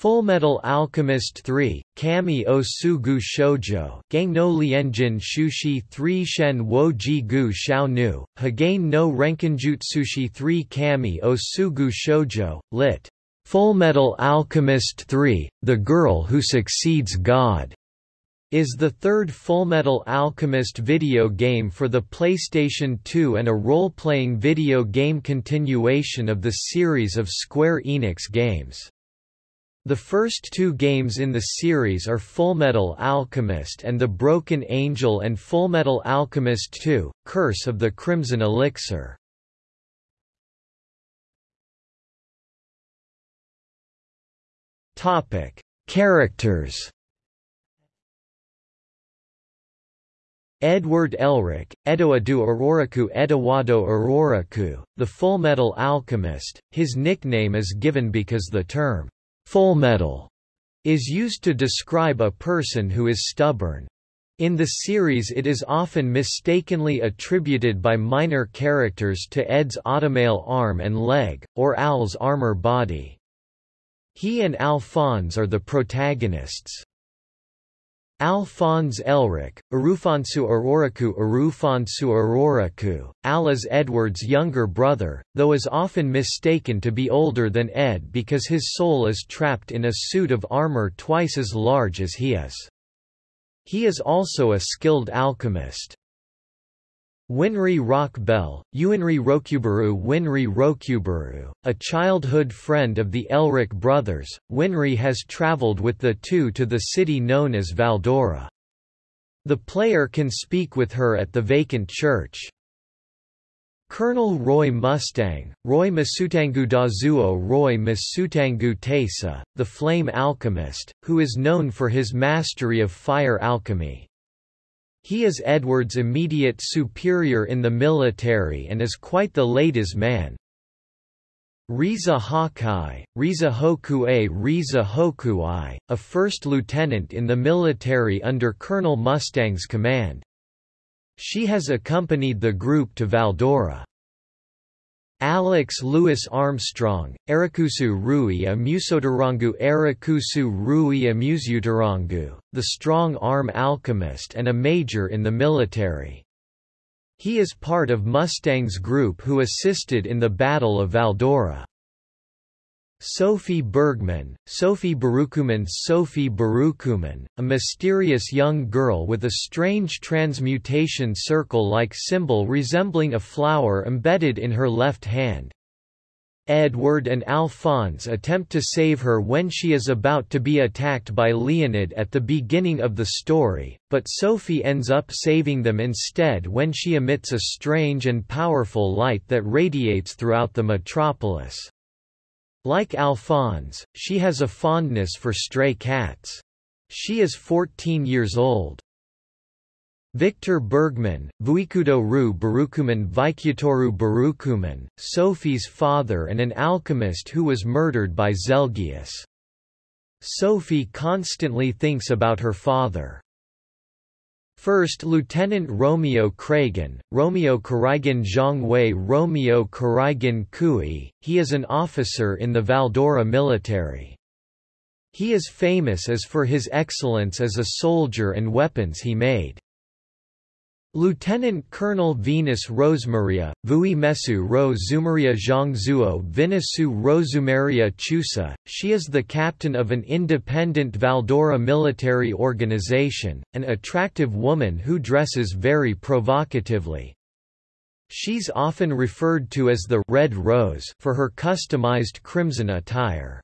Fullmetal Alchemist 3, Kami o Tsugu Shoujo Gang no Lienjin Shushi 3 Shen wo ji gu xiao nu, Hagane no Renkinjutsushi 3 Kami o Tsugu Shoujo, lit. Fullmetal Alchemist 3, The Girl Who Succeeds God, is the third Fullmetal Alchemist video game for the PlayStation 2 and a role-playing video game continuation of the series of Square Enix games. The first two games in the series are Fullmetal Alchemist and The Broken Angel and Fullmetal Alchemist 2, Curse of the Crimson Elixir. Topic: Characters Edward Elric, Edoadu Auroraku Eduardo Auroraku, the Fullmetal Alchemist, his nickname is given because the term Full metal is used to describe a person who is stubborn. In the series it is often mistakenly attributed by minor characters to Ed's automail arm and leg, or Al's armor body. He and Alphonse are the protagonists. Alphonse Elric, Arufonsu Auroraku Arufonsu Auroraku, Al is Edward's younger brother, though is often mistaken to be older than Ed because his soul is trapped in a suit of armor twice as large as he is. He is also a skilled alchemist. Winry Rockbell, Uinri Rokubaru Winry Rokubaru, a childhood friend of the Elric brothers, Winry has traveled with the two to the city known as Valdora. The player can speak with her at the vacant church. Colonel Roy Mustang, Roy Masutangu Dazuo Roy Masutangu Tesa, the Flame Alchemist, who is known for his mastery of fire alchemy. He is Edward's immediate superior in the military and is quite the ladies' man. Riza Hawkeye, Riza Hokue Riza Hokuai, a first lieutenant in the military under Colonel Mustang's command. She has accompanied the group to Valdora. Alex Louis Armstrong, Erakusu Rui Amusotarangu Erakusu Rui Amusutarangu, the strong arm alchemist and a major in the military. He is part of Mustang's group who assisted in the Battle of Valdora. Sophie Bergman, Sophie Barukuman Sophie Barukuman, a mysterious young girl with a strange transmutation circle-like symbol resembling a flower embedded in her left hand. Edward and Alphonse attempt to save her when she is about to be attacked by Leonid at the beginning of the story, but Sophie ends up saving them instead when she emits a strange and powerful light that radiates throughout the metropolis. Like Alphonse, she has a fondness for stray cats. She is 14 years old. Victor Bergman, Vuikudo Ru Barukuman Vikyatoru Barukuman, Sophie's father and an alchemist who was murdered by Zelgius. Sophie constantly thinks about her father. First Lieutenant Romeo Kragan, Romeo Karigan Zhongwei Romeo Karigan Kui, he is an officer in the Valdora military. He is famous as for his excellence as a soldier and weapons he made. Lieutenant Colonel Venus Rosemaria, Vui Mesu Ro Zumaria Zhangzuo Vinisu Rosumaria Chusa, she is the captain of an independent Valdora military organization, an attractive woman who dresses very provocatively. She's often referred to as the Red Rose for her customized crimson attire.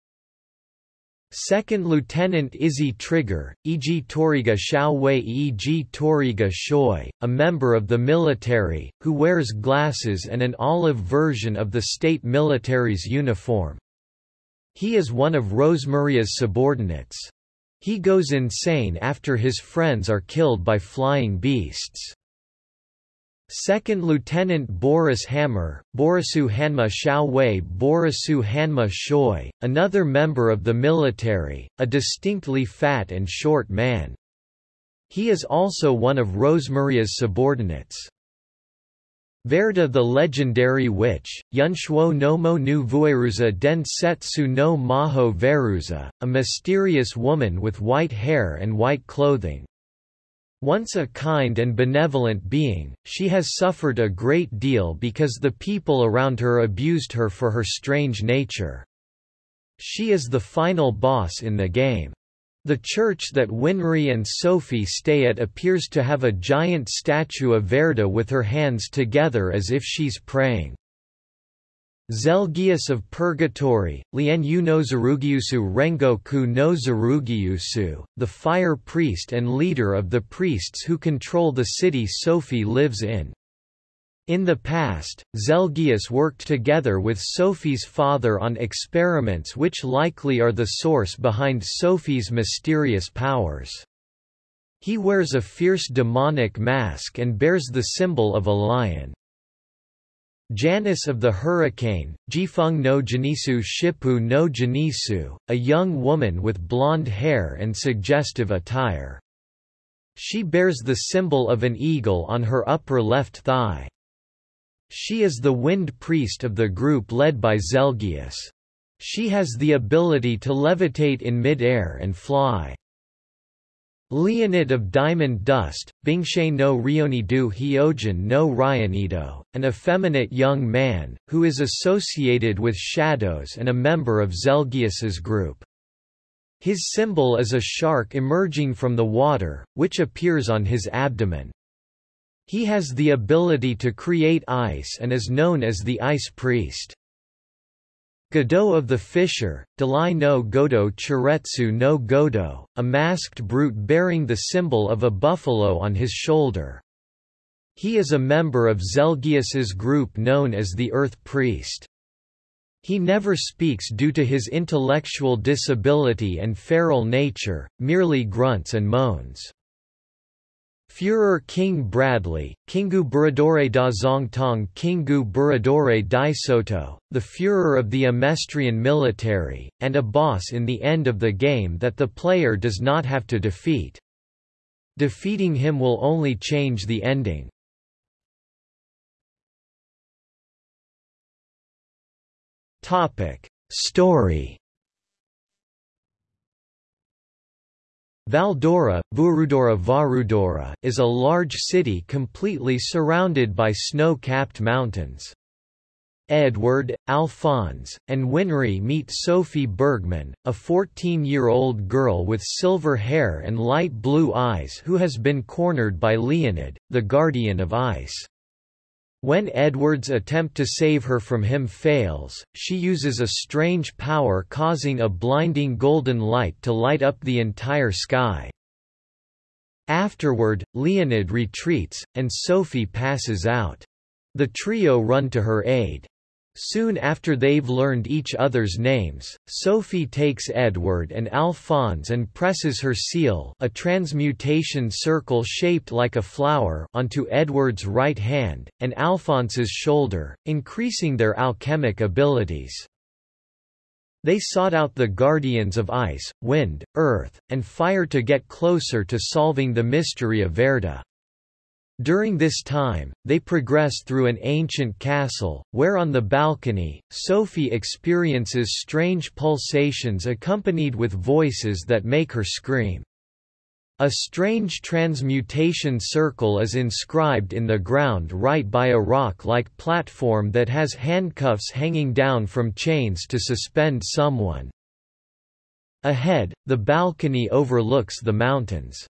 Second Lieutenant Izzy Trigger, E.G. Toriga Xiaowei E.G. Toriga Shoi, a member of the military, who wears glasses and an olive version of the state military's uniform. He is one of Rosemaria's subordinates. He goes insane after his friends are killed by flying beasts. Second Lieutenant Boris Hammer, Borisu Hanma Xiaowei Borisu Hanma Shoi, another member of the military, a distinctly fat and short man. He is also one of Rosemaria's subordinates. Verda the legendary witch, Yunshuo no mo nu vueruza den setsu no maho veruza, a mysterious woman with white hair and white clothing. Once a kind and benevolent being, she has suffered a great deal because the people around her abused her for her strange nature. She is the final boss in the game. The church that Winry and Sophie stay at appears to have a giant statue of Verda with her hands together as if she's praying. Zelgius of Purgatory, Lian no Rengoku no the fire priest and leader of the priests who control the city Sophie lives in. In the past, Zelgius worked together with Sophie's father on experiments which likely are the source behind Sophie's mysterious powers. He wears a fierce demonic mask and bears the symbol of a lion. Janus of the Hurricane, Jifeng no Janisu Shippu no Janisu, a young woman with blonde hair and suggestive attire. She bears the symbol of an eagle on her upper left thigh. She is the wind priest of the group led by Zelgius. She has the ability to levitate in mid-air and fly. Leonid of Diamond Dust, Bingshe no Rioni du Hyojin no Ryanido, an effeminate young man, who is associated with shadows and a member of Zelgius's group. His symbol is a shark emerging from the water, which appears on his abdomen. He has the ability to create ice and is known as the Ice Priest. Godot of the Fissure, Dalai no Godo Chiretsu no Godo, a masked brute bearing the symbol of a buffalo on his shoulder. He is a member of Zelgius's group known as the Earth Priest. He never speaks due to his intellectual disability and feral nature, merely grunts and moans. Führer King Bradley, Kingu Buradore da Zongtong Kingu Buradore Dai Soto, the Führer of the Amestrian military, and a boss in the end of the game that the player does not have to defeat. Defeating him will only change the ending. Topic. Story Valdora, Vurudora Varudora is a large city completely surrounded by snow-capped mountains. Edward, Alphonse, and Winry meet Sophie Bergman, a 14-year-old girl with silver hair and light blue eyes who has been cornered by Leonid, the guardian of ice. When Edward's attempt to save her from him fails, she uses a strange power causing a blinding golden light to light up the entire sky. Afterward, Leonid retreats, and Sophie passes out. The trio run to her aid. Soon after they've learned each other's names, Sophie takes Edward and Alphonse and presses her seal a transmutation circle shaped like a flower onto Edward's right hand, and Alphonse's shoulder, increasing their alchemic abilities. They sought out the guardians of ice, wind, earth, and fire to get closer to solving the mystery of Verda. During this time, they progress through an ancient castle, where on the balcony, Sophie experiences strange pulsations accompanied with voices that make her scream. A strange transmutation circle is inscribed in the ground right by a rock-like platform that has handcuffs hanging down from chains to suspend someone. Ahead, the balcony overlooks the mountains.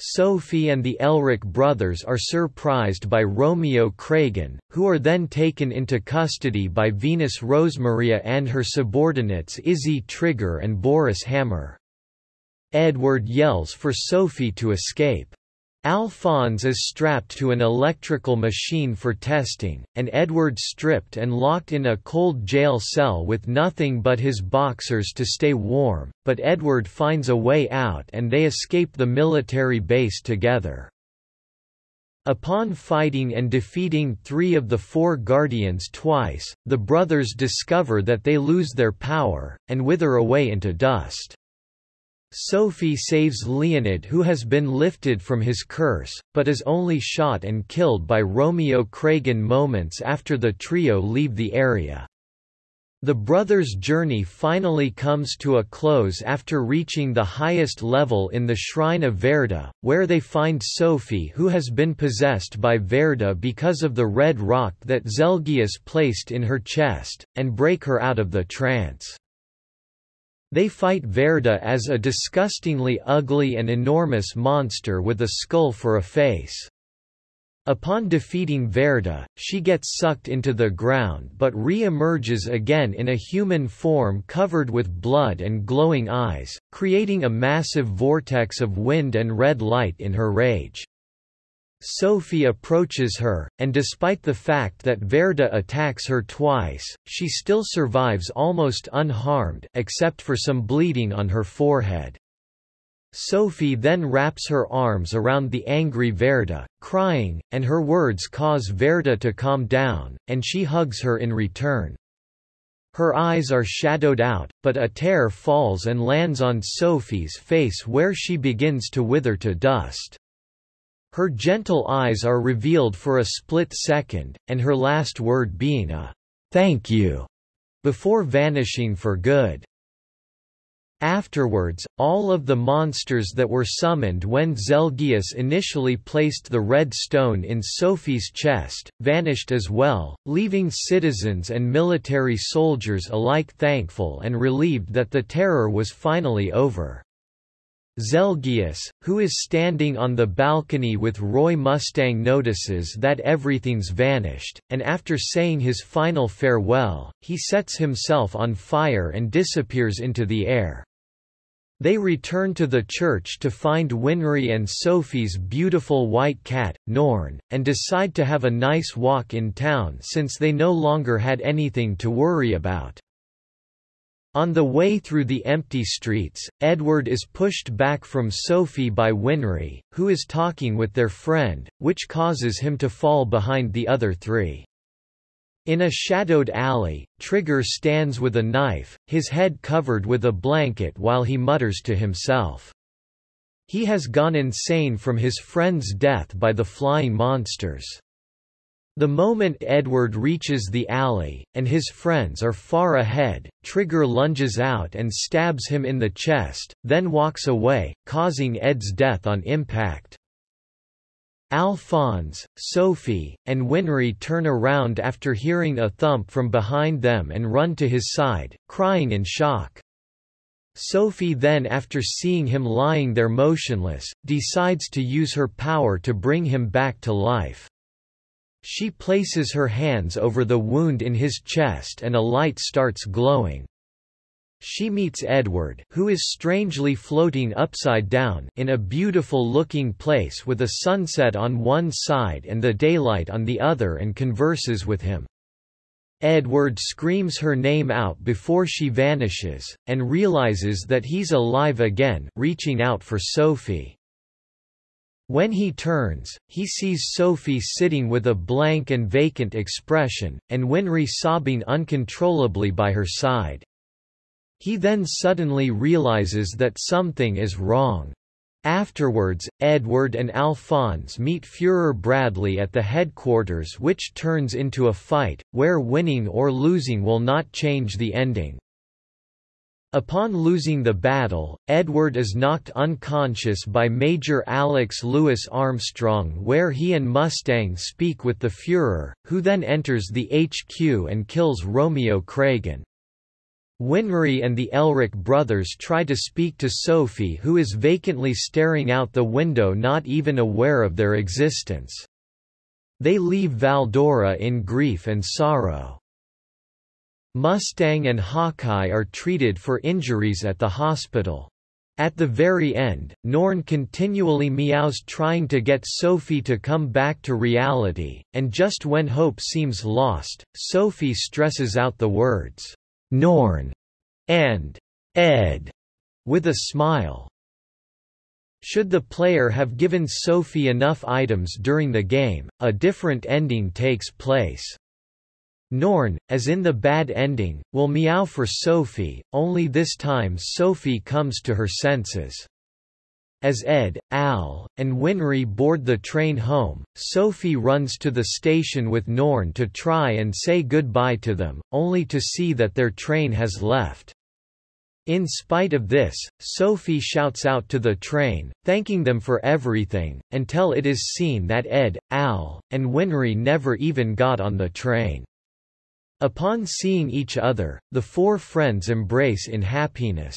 Sophie and the Elric brothers are surprised by Romeo Kragen, who are then taken into custody by Venus Rosemaria and her subordinates Izzy Trigger and Boris Hammer. Edward yells for Sophie to escape. Alphonse is strapped to an electrical machine for testing, and Edward stripped and locked in a cold jail cell with nothing but his boxers to stay warm, but Edward finds a way out and they escape the military base together. Upon fighting and defeating three of the four Guardians twice, the brothers discover that they lose their power, and wither away into dust. Sophie saves Leonid who has been lifted from his curse, but is only shot and killed by Romeo Cragen moments after the trio leave the area. The brothers' journey finally comes to a close after reaching the highest level in the Shrine of Verda, where they find Sophie who has been possessed by Verda because of the red rock that Zelgius placed in her chest, and break her out of the trance. They fight Verda as a disgustingly ugly and enormous monster with a skull for a face. Upon defeating Verda, she gets sucked into the ground but re-emerges again in a human form covered with blood and glowing eyes, creating a massive vortex of wind and red light in her rage. Sophie approaches her, and despite the fact that Verda attacks her twice, she still survives almost unharmed except for some bleeding on her forehead. Sophie then wraps her arms around the angry Verda, crying, and her words cause Verda to calm down, and she hugs her in return. Her eyes are shadowed out, but a tear falls and lands on Sophie's face where she begins to wither to dust. Her gentle eyes are revealed for a split second, and her last word being a thank you, before vanishing for good. Afterwards, all of the monsters that were summoned when Zelgius initially placed the red stone in Sophie's chest, vanished as well, leaving citizens and military soldiers alike thankful and relieved that the terror was finally over. Zelgius, who is standing on the balcony with Roy Mustang notices that everything's vanished, and after saying his final farewell, he sets himself on fire and disappears into the air. They return to the church to find Winry and Sophie's beautiful white cat, Norn, and decide to have a nice walk in town since they no longer had anything to worry about. On the way through the empty streets, Edward is pushed back from Sophie by Winry, who is talking with their friend, which causes him to fall behind the other three. In a shadowed alley, Trigger stands with a knife, his head covered with a blanket while he mutters to himself. He has gone insane from his friend's death by the flying monsters. The moment Edward reaches the alley, and his friends are far ahead, Trigger lunges out and stabs him in the chest, then walks away, causing Ed's death on impact. Alphonse, Sophie, and Winry turn around after hearing a thump from behind them and run to his side, crying in shock. Sophie then after seeing him lying there motionless, decides to use her power to bring him back to life. She places her hands over the wound in his chest and a light starts glowing. She meets Edward who is strangely floating upside down in a beautiful-looking place with a sunset on one side and the daylight on the other and converses with him. Edward screams her name out before she vanishes, and realizes that he's alive again reaching out for Sophie. When he turns, he sees Sophie sitting with a blank and vacant expression, and Winry sobbing uncontrollably by her side. He then suddenly realizes that something is wrong. Afterwards, Edward and Alphonse meet Führer Bradley at the headquarters which turns into a fight, where winning or losing will not change the ending. Upon losing the battle, Edward is knocked unconscious by Major Alex Louis Armstrong where he and Mustang speak with the Führer, who then enters the HQ and kills Romeo Cragen. Winry and the Elric brothers try to speak to Sophie who is vacantly staring out the window not even aware of their existence. They leave Valdora in grief and sorrow. Mustang and Hawkeye are treated for injuries at the hospital. At the very end, Norn continually meows trying to get Sophie to come back to reality, and just when hope seems lost, Sophie stresses out the words, Norn and Ed with a smile. Should the player have given Sophie enough items during the game, a different ending takes place. Norn, as in the bad ending, will meow for Sophie, only this time Sophie comes to her senses. As Ed, Al, and Winry board the train home, Sophie runs to the station with Norn to try and say goodbye to them, only to see that their train has left. In spite of this, Sophie shouts out to the train, thanking them for everything, until it is seen that Ed, Al, and Winry never even got on the train. Upon seeing each other, the four friends embrace in happiness.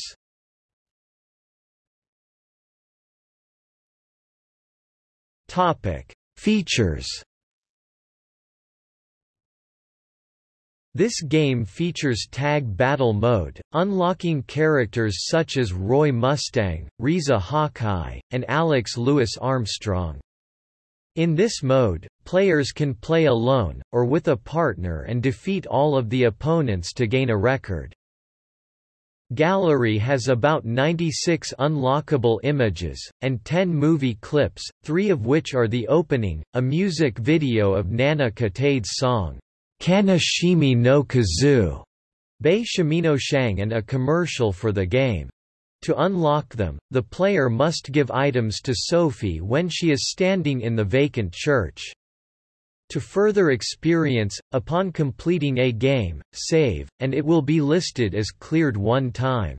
Topic: Features. This game features tag battle mode, unlocking characters such as Roy Mustang, Riza Hawkeye, and Alex Louis Armstrong. In this mode, players can play alone, or with a partner and defeat all of the opponents to gain a record. Gallery has about 96 unlockable images, and 10 movie clips, three of which are the opening, a music video of Nana Kitade's song, Kanashimi no Kizu, Bei Shimino Shang and a commercial for the game. To unlock them, the player must give items to Sophie when she is standing in the vacant church. To further experience, upon completing a game, save, and it will be listed as cleared one time.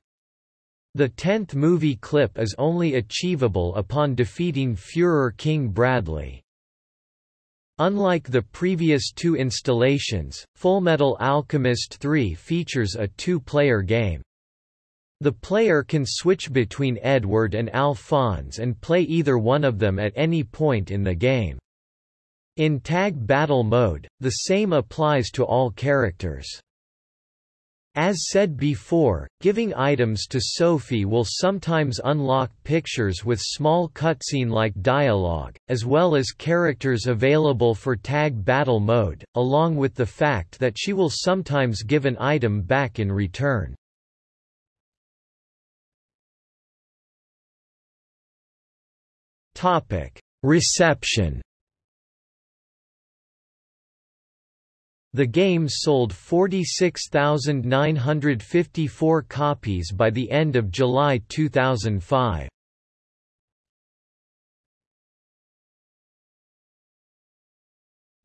The tenth movie clip is only achievable upon defeating Führer King Bradley. Unlike the previous two installations, Fullmetal Alchemist 3 features a two-player game. The player can switch between Edward and Alphonse and play either one of them at any point in the game. In Tag Battle mode, the same applies to all characters. As said before, giving items to Sophie will sometimes unlock pictures with small cutscene-like dialogue, as well as characters available for Tag Battle mode, along with the fact that she will sometimes give an item back in return. Topic: Reception. The game sold 46,954 copies by the end of July 2005.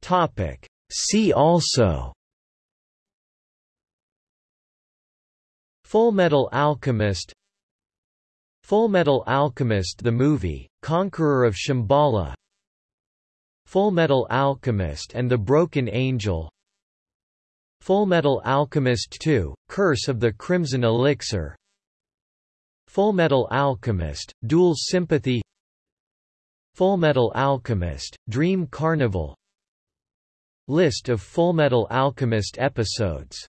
Topic: See also Full Metal Alchemist Full Metal Alchemist the movie, Conqueror of Shambhala Fullmetal Alchemist and the Broken Angel Fullmetal Alchemist 2, Curse of the Crimson Elixir Fullmetal Alchemist, Dual Sympathy Fullmetal Alchemist, Dream Carnival List of Fullmetal Alchemist episodes